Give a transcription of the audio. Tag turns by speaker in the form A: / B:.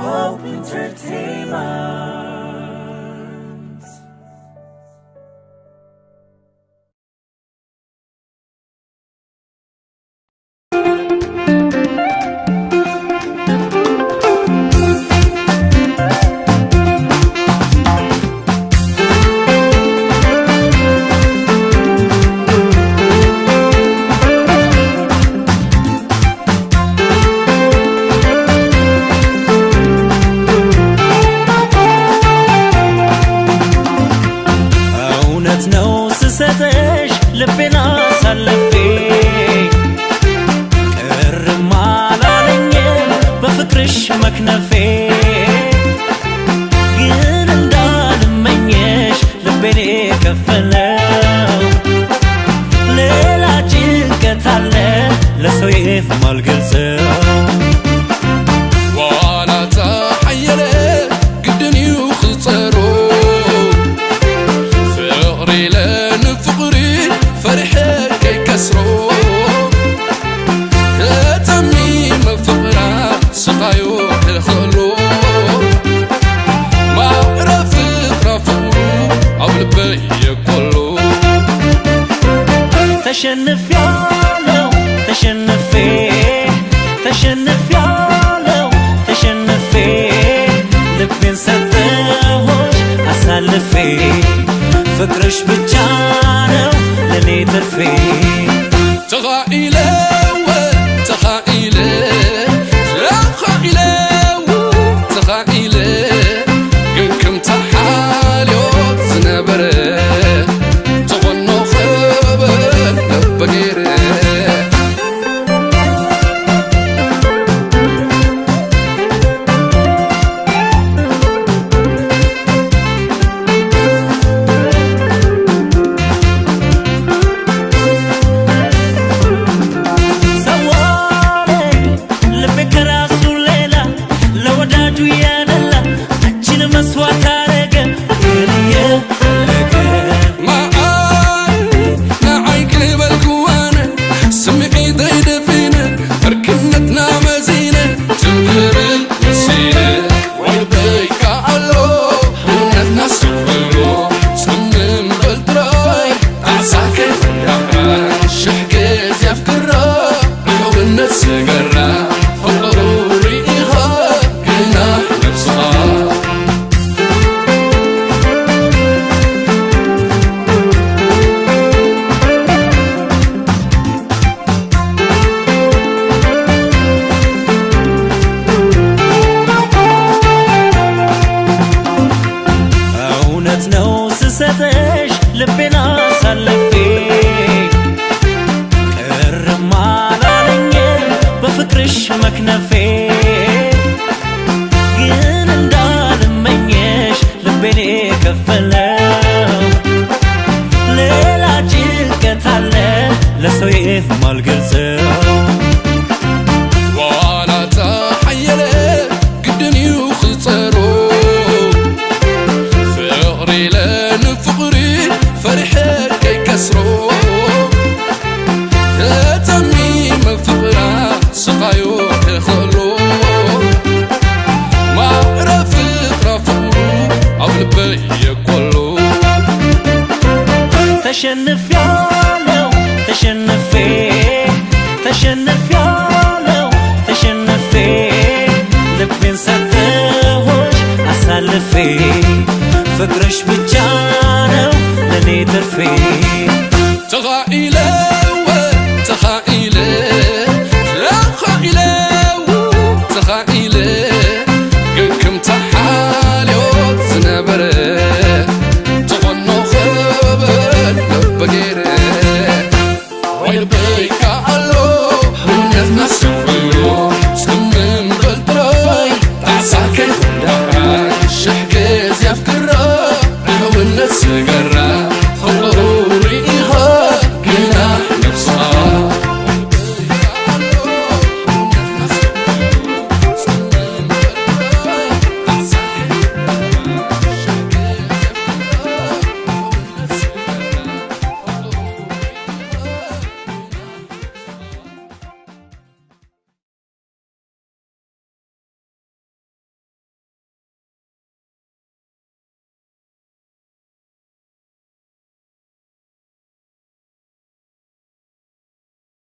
A: Hope, entertainment.
B: እውነት ነው ስሰጠሽ ልቤን አሳልፌ። ቅርም አላለኝም በፍቅርሽ መክነፌ። ግን እንዳልመኘሽ ልቤን የከፈለው። ሌላ ጭንቀት አለ ለሰው የማልገልጸው ተሸንፊያለው ተሸንፌ ተሸንፊያለው ተሸንፌ ልቤን ሰጠሆች አሳልፌ ፍቅርሽ ብቻ ነው ለኔ ትርፌ
C: ተኻኢለ
B: ለወዳጁ ያደላ አንቺን መክነፌ ግን እንዳልመኘሽ ልቤን የከፈለው። ሌላ ጭንቀት አለ ለሰው የማልገልጸው
C: ተሸንፍ ያለው ተሸነፌ ተሸነፍ ያለው ተሸነፌ ልቤን ሰጥሆች አሳልፌ። ፍቅርሽ
B: ብቻ